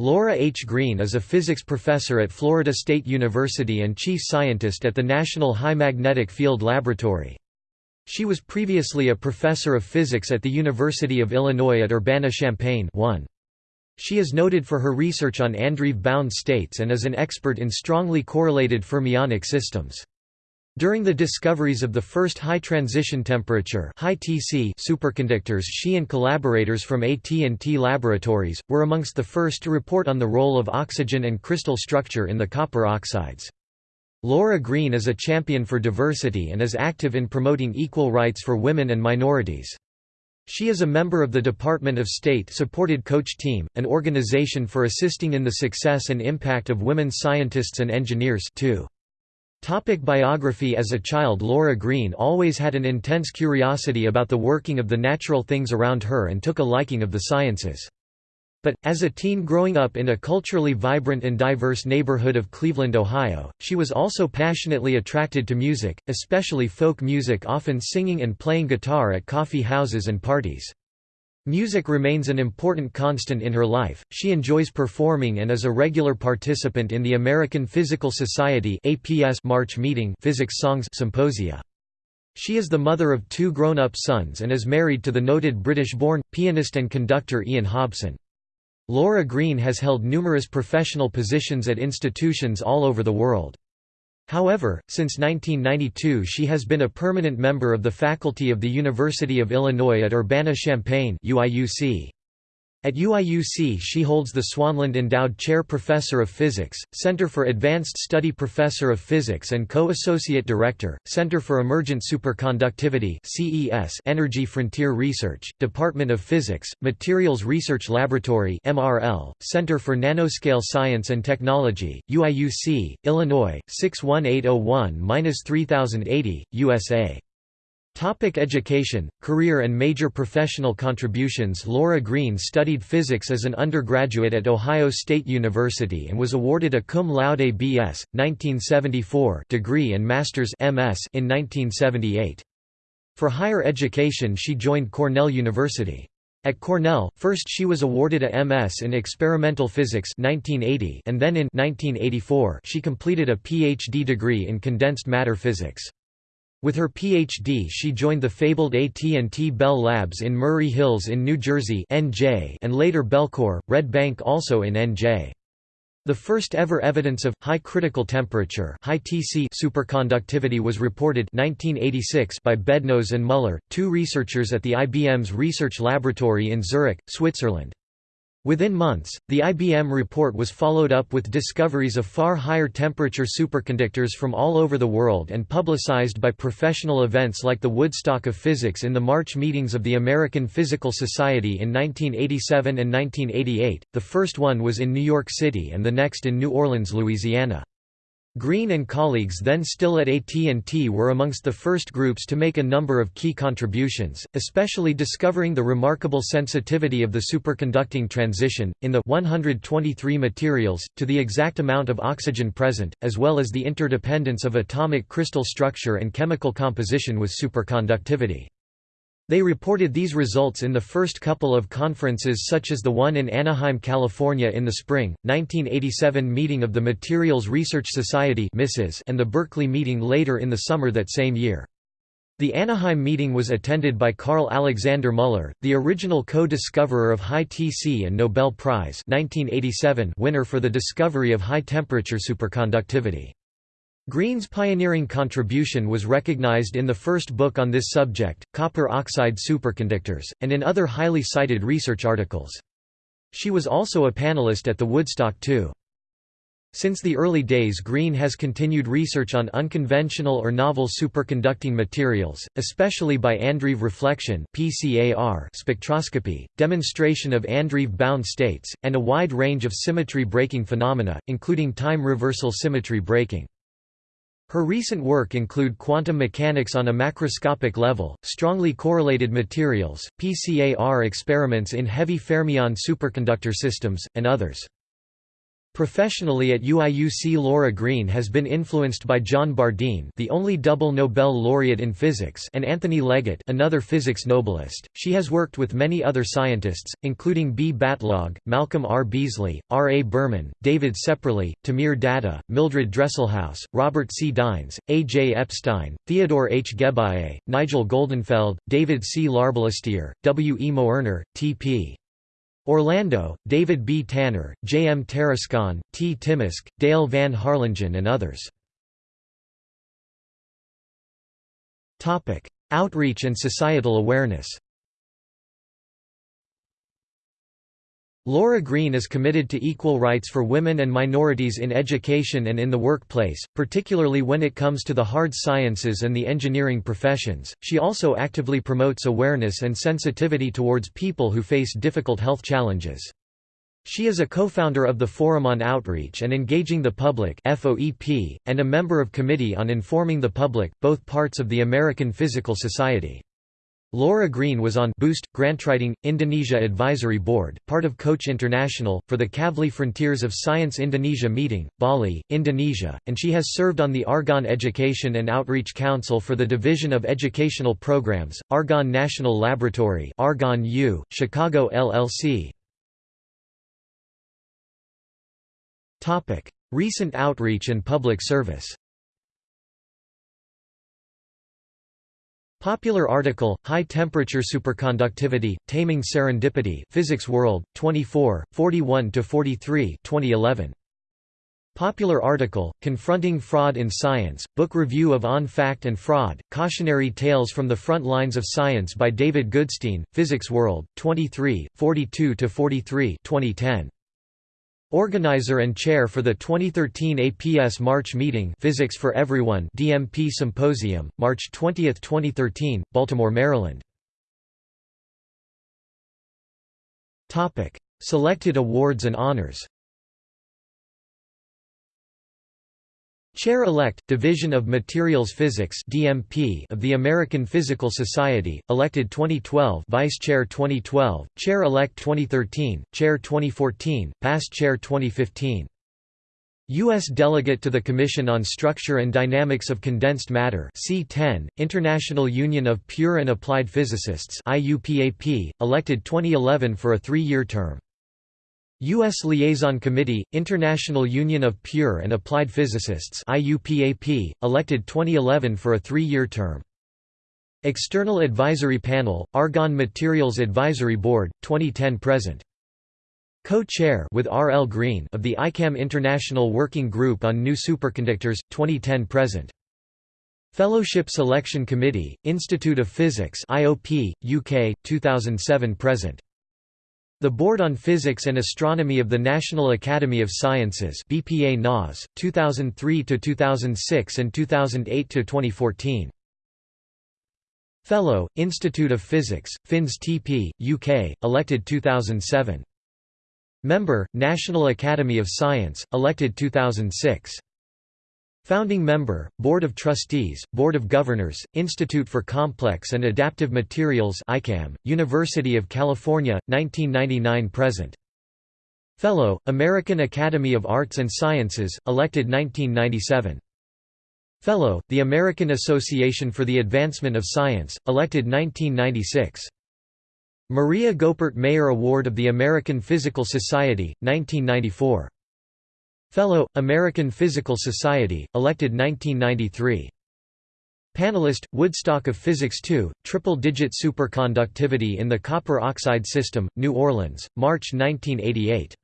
Laura H. Greene is a physics professor at Florida State University and chief scientist at the National High Magnetic Field Laboratory. She was previously a professor of physics at the University of Illinois at Urbana-Champaign She is noted for her research on Andreev-bound states and is an expert in strongly correlated fermionic systems. During the discoveries of the first high transition temperature high TC superconductors she and collaborators from AT&T Laboratories, were amongst the first to report on the role of oxygen and crystal structure in the copper oxides. Laura Greene is a champion for diversity and is active in promoting equal rights for women and minorities. She is a member of the Department of State-supported Coach Team, an organization for assisting in the success and impact of women scientists and engineers too. Topic biography As a child Laura Greene always had an intense curiosity about the working of the natural things around her and took a liking of the sciences. But, as a teen growing up in a culturally vibrant and diverse neighborhood of Cleveland, Ohio, she was also passionately attracted to music, especially folk music often singing and playing guitar at coffee houses and parties. Music remains an important constant in her life. She enjoys performing and is a regular participant in the American Physical Society March Meeting Physics Songs Symposia. She is the mother of two grown-up sons and is married to the noted British-born pianist and conductor Ian Hobson. Laura Greene has held numerous professional positions at institutions all over the world. However, since 1992 she has been a permanent member of the faculty of the University of Illinois at Urbana-Champaign at UIUC she holds the Swanlund Endowed Chair Professor of Physics, Center for Advanced Study Professor of Physics and Co-Associate Director, Center for Emergent Superconductivity Energy Frontier Research, Department of Physics, Materials Research Laboratory MRL, Center for Nanoscale Science and Technology, UIUC, Illinois, 61801-3080, USA. Topic education, career and major professional contributions Laura Greene studied physics as an undergraduate at Ohio State University and was awarded a cum laude B.S. 1974 degree and master's MS in 1978. For higher education she joined Cornell University. At Cornell, first she was awarded a MS in experimental physics 1980 and then in 1984 she completed a PhD degree in condensed matter physics. With her Ph.D. she joined the fabled AT&T Bell Labs in Murray Hills in New Jersey NJ and later Bellcore, Red Bank also in NJ. The first ever evidence of high critical temperature high TC superconductivity was reported 1986 by Bednorz and Muller, two researchers at the IBM's research laboratory in Zurich, Switzerland. Within months, the IBM report was followed up with discoveries of far higher temperature superconductors from all over the world and publicized by professional events like the Woodstock of Physics in the March meetings of the American Physical Society in 1987 and 1988. The first one was in New York City and the next in New Orleans, Louisiana. Greene and colleagues then still at AT&T were amongst the first groups to make a number of key contributions, especially discovering the remarkable sensitivity of the superconducting transition, in the 123 materials, to the exact amount of oxygen present, as well as the interdependence of atomic crystal structure and chemical composition with superconductivity. They reported these results in the first couple of conferences such as the one in Anaheim, California in the spring, 1987 meeting of the Materials Research Society and the Berkeley meeting later in the summer that same year. The Anaheim meeting was attended by Carl Alexander Muller, the original co-discoverer of high TC and Nobel Prize 1987 winner for the discovery of high-temperature superconductivity. Greene's pioneering contribution was recognized in the first book on this subject, Copper Oxide Superconductors, and in other highly cited research articles. She was also a panelist at the Woodstock 2. Since the early days Greene has continued research on unconventional or novel superconducting materials, especially by Andreev reflection spectroscopy, demonstration of Andreev-bound states, and a wide range of symmetry breaking phenomena, including time reversal symmetry breaking. Her recent work include quantum mechanics on a macroscopic level, strongly correlated materials, PCAR experiments in heavy fermion superconductor systems, and others. Professionally at UIUC Laura Greene has been influenced by John Bardeen the only double Nobel laureate in physics and Anthony Leggett another physics Nobelist. She has worked with many other scientists, including B. Batlogg, Malcolm R. Beasley, R. A. Berman, David Ceperley, Timir Datta, Mildred Dresselhaus, Robert C. Dynes, A. J. Epstein, Theodore H. Geballe, Nigel Goldenfeld, David C. Larbalestier, W. E. Moerner, T. P. Orlando, David B. Tanner, J. M. Tarascon, T. Timusk, Dale Van Harlingen and others. Outreach and societal awareness Laura Greene is committed to equal rights for women and minorities in education and in the workplace, particularly when it comes to the hard sciences and the engineering professions. She also actively promotes awareness and sensitivity towards people who face difficult health challenges. She is a co-founder of the Forum on Outreach and Engaging the Public (FOEP) and a member of Committee on Informing the Public, both parts of the American Physical Society. Laura Greene was on Boost, Grantwriting, Indonesia Advisory Board, part of Coach International, for the Kavli Frontiers of Science Indonesia meeting, Bali, Indonesia, and she has served on the Argonne Education and Outreach Council for the Division of Educational Programs, Argonne National Laboratory Argonne U, Chicago LLC. Topic: Recent outreach and public service Popular article, High Temperature Superconductivity, Taming Serendipity Physics World, 24, 41–43 2011. Popular article, Confronting Fraud in Science, Book Review of On Fact and Fraud, Cautionary Tales from the Front Lines of Science by David Goodstein, Physics World, 23, 42–43 2010. Organizer and chair for the 2013 APS March meeting Physics for Everyone DMP Symposium, March 20, 2013, Baltimore, Maryland. Selected awards and honors Chair-elect, Division of Materials Physics (DMP) of the American Physical Society, elected 2012, Vice Chair 2012, Chair-elect 2013, Chair 2014, Past Chair 2015. U.S. Delegate to the Commission on Structure and Dynamics of Condensed Matter C10, International Union of Pure and Applied Physicists IUPAP, elected 2011 for a three-year term. U.S. Liaison Committee, International Union of Pure and Applied Physicists IUPAP, elected 2011 for a three-year term. External Advisory Panel, Argonne Materials Advisory Board, 2010–present. Co-chair with R. L. Greene of the ICAM International Working Group on New Superconductors, 2010–present. Fellowship Selection Committee, Institute of Physics IOP, UK, 2007–present. The Board on Physics and Astronomy of the National Academy of Sciences BPA NAS, 2003–2006 and 2008–2014. Fellow, Institute of Physics, FINS TP, UK, elected 2007. Member, National Academy of Science, elected 2006. Founding member, Board of Trustees, Board of Governors, Institute for Complex and Adaptive Materials ICAM, University of California, 1999–present. Fellow, American Academy of Arts and Sciences, elected 1997. Fellow, the American Association for the Advancement of Science, elected 1996. Maria Goeppert Mayer Award of the American Physical Society, 1994. Fellow, American Physical Society, elected 1993. Panelist, Woodstock of Physics II, Triple-Digit Superconductivity in the Copper Oxide System, New Orleans, March 1988.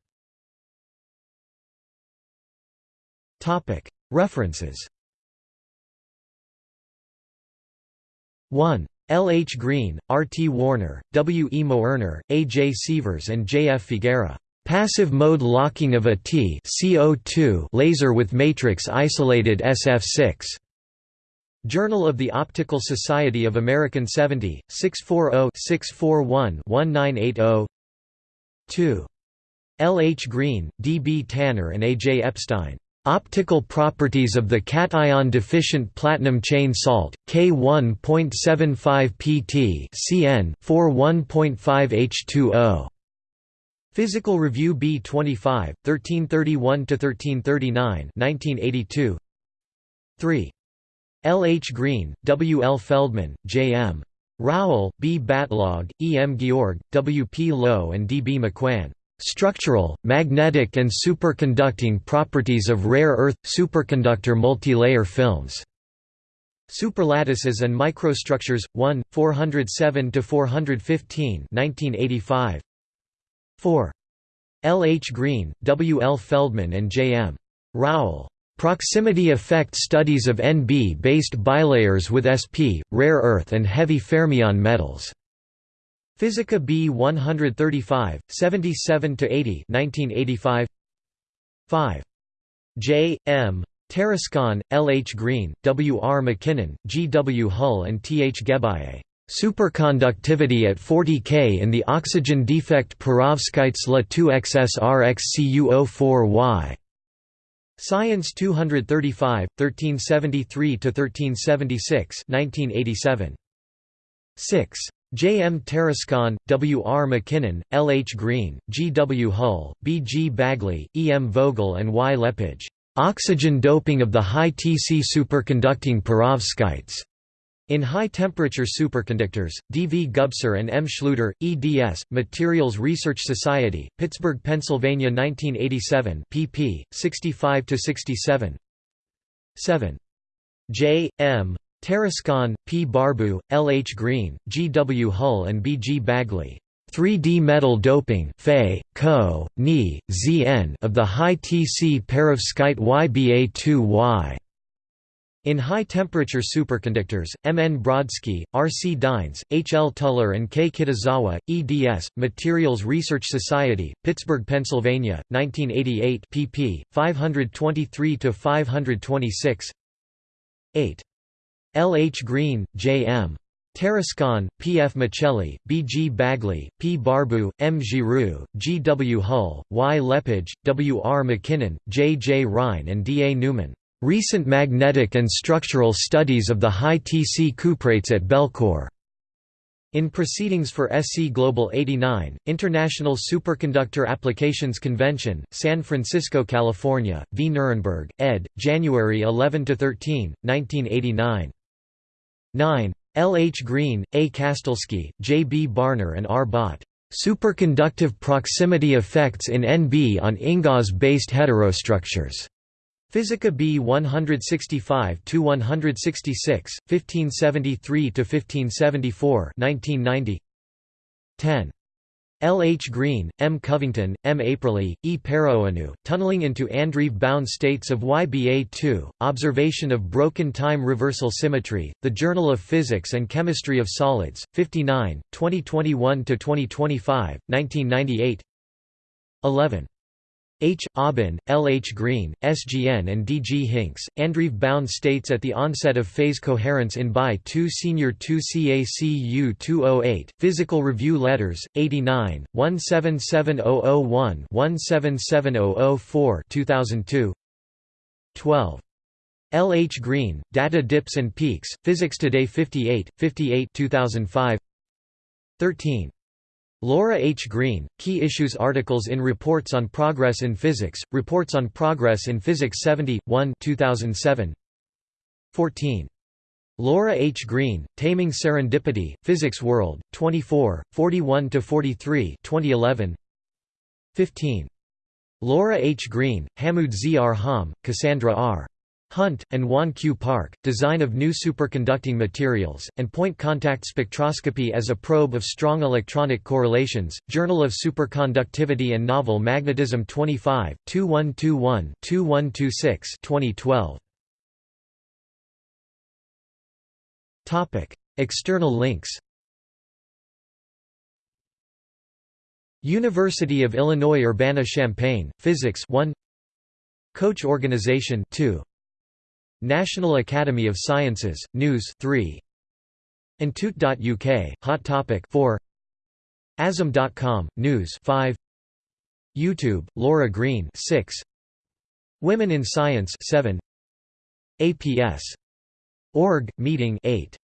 References 1. L. H. Greene, R. T. Warner, W. E. Moerner, A. J. Sievers and J. F. Figuera. Passive mode locking of a T CO2 laser with matrix isolated SF6. Journal of the Optical Society of American 70, 640-641-1980 2. L. H. Greene, D. B. Tanner and A. J. Epstein. Optical properties of the cation deficient platinum chain salt, K1.75 pt Cn 41.5 H2O. Physical Review B 25, 1331–1339 1982 3. L. H. Greene, W. L. Feldman, J. M. Rowell, B. Batlogg, E. M. Georg, W. P. Lowe and D. B. McWhan. Structural, magnetic and superconducting properties of rare earth superconductor multilayer films. Superlattices and Microstructures 1 407 to 415 1985 4 L. H. Greene, W. L. Feldman and J. M. Rowell. Proximity effect studies of NB-based bilayers with sp, rare earth and heavy fermion metals. Physica B 135, 77–80 1985. 5. J. M. Tarascon, L. H. Greene, W. R. McKinnon, G. W. Hull and T. H. Geballe. Superconductivity at 40 K in the oxygen defect perovskites La 2XSRXCuO4Y. Science 235, 1373–1376 1987. 6. J. M. Tarascon, W. R. McKinnon, L. H. Greene, G. W. Hull, B. G. Bagley, E. M. Vogel and Y. Lepage. Oxygen doping of the high Tc superconducting perovskites. In high-temperature superconductors, D. V. Gubser and M. Schluter, eds. Materials Research Society, Pittsburgh, Pennsylvania 1987 pp. 65–67 7. J. M. Tarascon, P. Barbu, L. H. Greene, G. W. Hull and B. G. Bagley. 3D metal doping Fe, Co, Ni, Zn of the high Tc perovskite YBA2Y. In high-temperature superconductors, M. N. Brodsky, R. C. Dynes, H. L. Tuller and K. Kitazawa, eds. Materials Research Society, Pittsburgh, Pennsylvania, 1988 pp. 523–526 8. L. H. Greene, J. M. Tarascon, P. F. Miceli, B. G. Bagley, P. Barbu, M. Giroux, G. W. Hull, Y. Lepage, W. R. McKinnon, J. J. Rhyne and D. A. Newman. Recent magnetic and structural studies of the high Tc cuprates at Bellcore. In Proceedings for SC Global 89, International Superconductor Applications Convention, San Francisco, California, v. Nuremberg, ed., January 11–13, 1989. 9. L. H. Greene, A. Kastalsky, J. B. Barner and R. Bott. Superconductive proximity effects in NB on INGAS-based heterostructures. Physica B 165 to 166, 1573 to 1574, 1990. 10. L. H. Greene, M. Covington, M. Aprili, E. Paroanu, Tunneling into Andreev-bound States of YBA2, Observation of Broken Time Reversal Symmetry, The Journal of Physics and Chemistry of Solids, 59, 2021–2025, 1998 11. H. Aubin, L. H. Greene, SGN and D. G. Hinks, Andreev-bound states at the onset of phase coherence in BI 2 Senior 2 CACU 208, Physical Review Letters, 89, 177001 177004 2002 12. L. H. Greene, Data Dips and Peaks, Physics Today 58, 58 2005 13. Laura H. Greene, Key Issues Articles in Reports on Progress in Physics, Reports on Progress in Physics 70, 1 2007. 14. Laura H. Greene, Taming Serendipity, Physics World, 24, 41–43 2011. 15. Laura H. Greene, Hamoud Z. R. Ham, Cassandra R. Hunt, and Wan Q. Park, Design of New Superconducting Materials, and Point Contact Spectroscopy as a Probe of Strong Electronic Correlations, Journal of Superconductivity and Novel Magnetism 25, 2121-2126 2012. External links University of Illinois Urbana-Champaign, Physics 1 Coach Organization 2 National Academy of Sciences, News 3. Entute.uk, Hot Topic 4. Asm.com, News 5. YouTube, Laura Greene 6. Women in Science 7. APS. Org, Meeting 8.